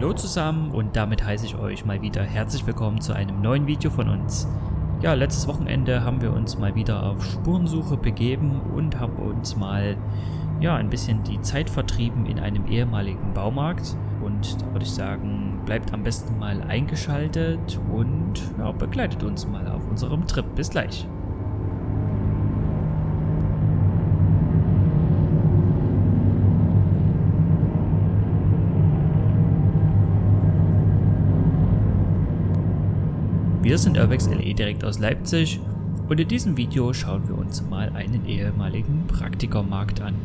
Hallo zusammen und damit heiße ich euch mal wieder herzlich willkommen zu einem neuen Video von uns. Ja, letztes Wochenende haben wir uns mal wieder auf Spurensuche begeben und haben uns mal ja, ein bisschen die Zeit vertrieben in einem ehemaligen Baumarkt. Und da würde ich sagen, bleibt am besten mal eingeschaltet und ja, begleitet uns mal auf unserem Trip. Bis gleich. Wir sind Urbex LE direkt aus Leipzig und in diesem Video schauen wir uns mal einen ehemaligen Praktikermarkt an.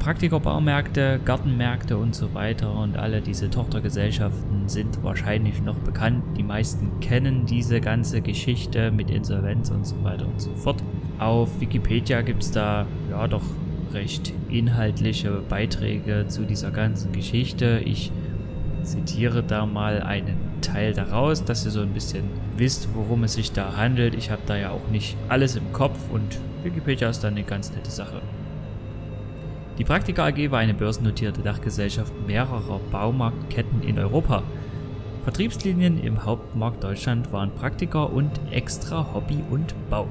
Praktikerbaumärkte, Gartenmärkte und so weiter und alle diese Tochtergesellschaften sind wahrscheinlich noch bekannt. Die meisten kennen diese ganze Geschichte mit Insolvenz und so weiter und so fort. Auf Wikipedia gibt es da ja doch recht inhaltliche Beiträge zu dieser ganzen Geschichte. Ich zitiere da mal einen Teil daraus, dass ihr so ein bisschen wisst, worum es sich da handelt. Ich habe da ja auch nicht alles im Kopf und Wikipedia ist dann eine ganz nette Sache. Die Praktika AG war eine börsennotierte Dachgesellschaft mehrerer Baumarktketten in Europa. Vertriebslinien im Hauptmarkt Deutschland waren Praktika und Extra Hobby und Bau.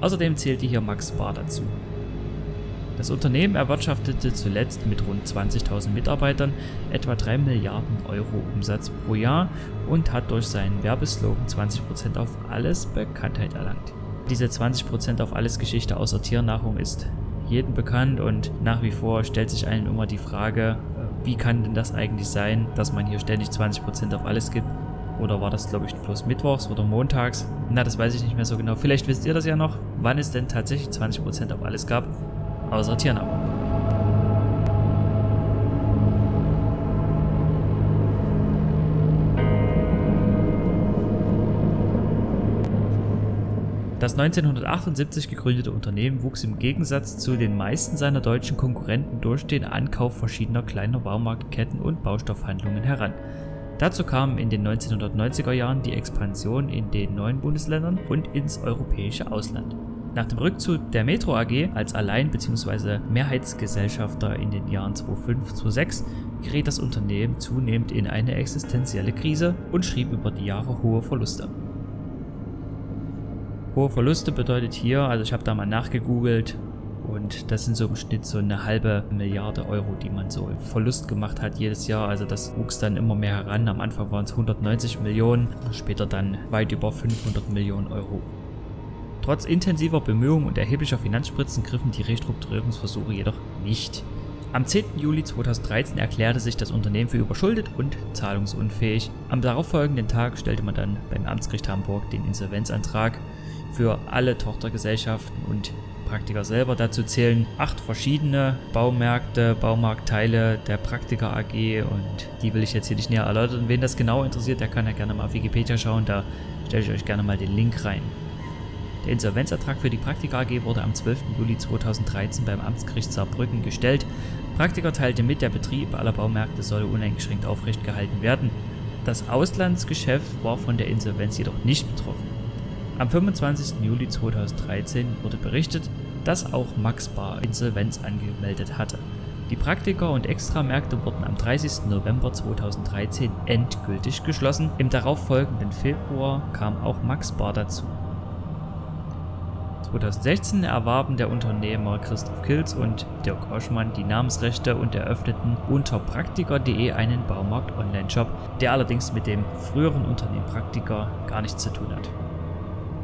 Außerdem zählte hier Max Bar dazu. Das Unternehmen erwirtschaftete zuletzt mit rund 20.000 Mitarbeitern etwa 3 Milliarden Euro Umsatz pro Jahr und hat durch seinen Werbeslogan 20% auf alles Bekanntheit erlangt. Diese 20% auf alles Geschichte außer Tiernahrung ist jedem bekannt und nach wie vor stellt sich einem immer die Frage, wie kann denn das eigentlich sein, dass man hier ständig 20% auf alles gibt? Oder war das, glaube ich, bloß mittwochs oder montags? Na, das weiß ich nicht mehr so genau. Vielleicht wisst ihr das ja noch, wann es denn tatsächlich 20% auf alles gab außer Tiernahrung. Das 1978 gegründete Unternehmen wuchs im Gegensatz zu den meisten seiner deutschen Konkurrenten durch den Ankauf verschiedener kleiner Baumarktketten und Baustoffhandlungen heran. Dazu kam in den 1990er Jahren die Expansion in den neuen Bundesländern und ins europäische Ausland. Nach dem Rückzug der Metro AG als Allein- bzw. Mehrheitsgesellschafter in den Jahren 2005-2006 geriet das Unternehmen zunehmend in eine existenzielle Krise und schrieb über die Jahre hohe Verluste. Hohe Verluste bedeutet hier, also ich habe da mal nachgegoogelt und das sind so im Schnitt so eine halbe Milliarde Euro, die man so im Verlust gemacht hat jedes Jahr. Also das wuchs dann immer mehr heran. Am Anfang waren es 190 Millionen, später dann weit über 500 Millionen Euro. Trotz intensiver Bemühungen und erheblicher Finanzspritzen griffen die Restrukturierungsversuche jedoch nicht. Am 10. Juli 2013 erklärte sich das Unternehmen für überschuldet und zahlungsunfähig. Am darauffolgenden Tag stellte man dann beim Amtsgericht Hamburg den Insolvenzantrag für alle Tochtergesellschaften und Praktiker selber. Dazu zählen acht verschiedene Baumärkte, Baumarktteile der Praktiker AG und die will ich jetzt hier nicht näher erläutern. Wen das genau interessiert, der kann ja gerne mal auf Wikipedia schauen, da stelle ich euch gerne mal den Link rein. Der Insolvenzertrag für die Praktika AG wurde am 12. Juli 2013 beim Amtsgericht Saarbrücken gestellt. Praktiker teilte mit, der Betrieb aller Baumärkte solle uneingeschränkt aufrecht gehalten werden. Das Auslandsgeschäft war von der Insolvenz jedoch nicht betroffen. Am 25. Juli 2013 wurde berichtet, dass auch Max Bar Insolvenz angemeldet hatte. Die Praktiker und Extramärkte wurden am 30. November 2013 endgültig geschlossen. Im darauffolgenden Februar kam auch Max Bar dazu. 2016 erwarben der Unternehmer Christoph Kilz und Dirk Oschmann die Namensrechte und eröffneten unter praktiker.de einen Baumarkt-Online-Shop, der allerdings mit dem früheren Unternehmen Praktiker gar nichts zu tun hat.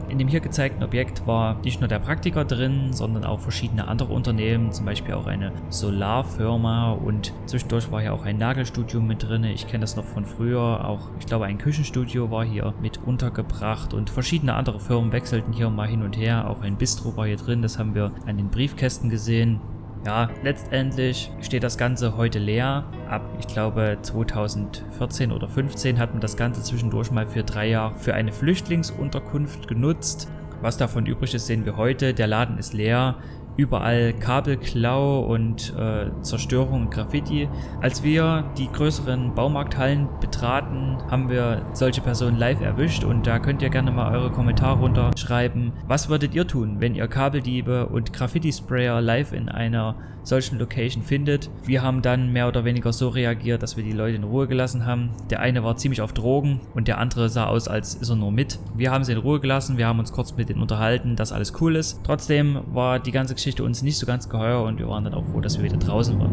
In dem hier gezeigten Objekt war nicht nur der Praktiker drin, sondern auch verschiedene andere Unternehmen, zum Beispiel auch eine Solarfirma und zwischendurch war hier auch ein Nagelstudio mit drin. Ich kenne das noch von früher, auch ich glaube ein Küchenstudio war hier mit untergebracht und verschiedene andere Firmen wechselten hier mal hin und her. Auch ein Bistro war hier drin, das haben wir an den Briefkästen gesehen. Ja, letztendlich steht das Ganze heute leer. Ab, ich glaube, 2014 oder 15 hat man das Ganze zwischendurch mal für drei Jahre für eine Flüchtlingsunterkunft genutzt. Was davon übrig ist, sehen wir heute. Der Laden ist leer. Überall Kabelklau und äh, Zerstörung und Graffiti. Als wir die größeren Baumarkthallen betraten, haben wir solche Personen live erwischt und da könnt ihr gerne mal eure Kommentare runterschreiben. Was würdet ihr tun, wenn ihr Kabeldiebe und Graffiti-Sprayer live in einer solchen Location findet? Wir haben dann mehr oder weniger so reagiert, dass wir die Leute in Ruhe gelassen haben. Der eine war ziemlich auf Drogen und der andere sah aus, als ist er nur mit. Wir haben sie in Ruhe gelassen, wir haben uns kurz mit denen unterhalten, dass alles cool ist. Trotzdem war die ganze Geschichte uns nicht so ganz geheuer und wir waren dann auch froh, dass wir wieder draußen waren.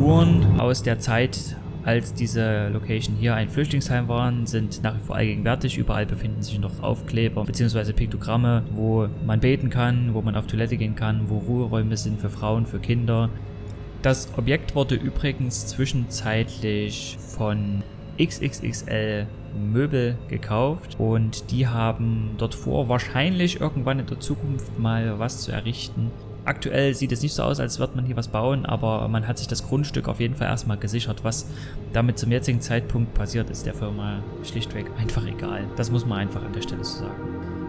Spuren aus der Zeit, als diese Location hier ein Flüchtlingsheim waren, sind nach wie vor allgegenwärtig. Überall befinden sich noch Aufkleber bzw. Piktogramme, wo man beten kann, wo man auf Toilette gehen kann, wo Ruheräume sind für Frauen, für Kinder. Das Objekt wurde übrigens zwischenzeitlich von XXXL Möbel gekauft und die haben dort vor, wahrscheinlich irgendwann in der Zukunft mal was zu errichten. Aktuell sieht es nicht so aus, als würde man hier was bauen, aber man hat sich das Grundstück auf jeden Fall erstmal gesichert. Was damit zum jetzigen Zeitpunkt passiert, ist der Firma schlichtweg einfach egal. Das muss man einfach an der Stelle so sagen.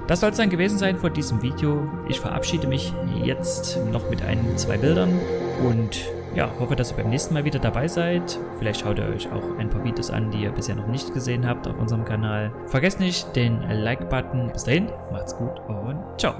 Das soll es dann gewesen sein von diesem Video. Ich verabschiede mich jetzt noch mit ein, zwei Bildern und ja, hoffe, dass ihr beim nächsten Mal wieder dabei seid. Vielleicht schaut ihr euch auch ein paar Videos an, die ihr bisher noch nicht gesehen habt auf unserem Kanal. Vergesst nicht den Like-Button. Bis dahin, macht's gut und ciao.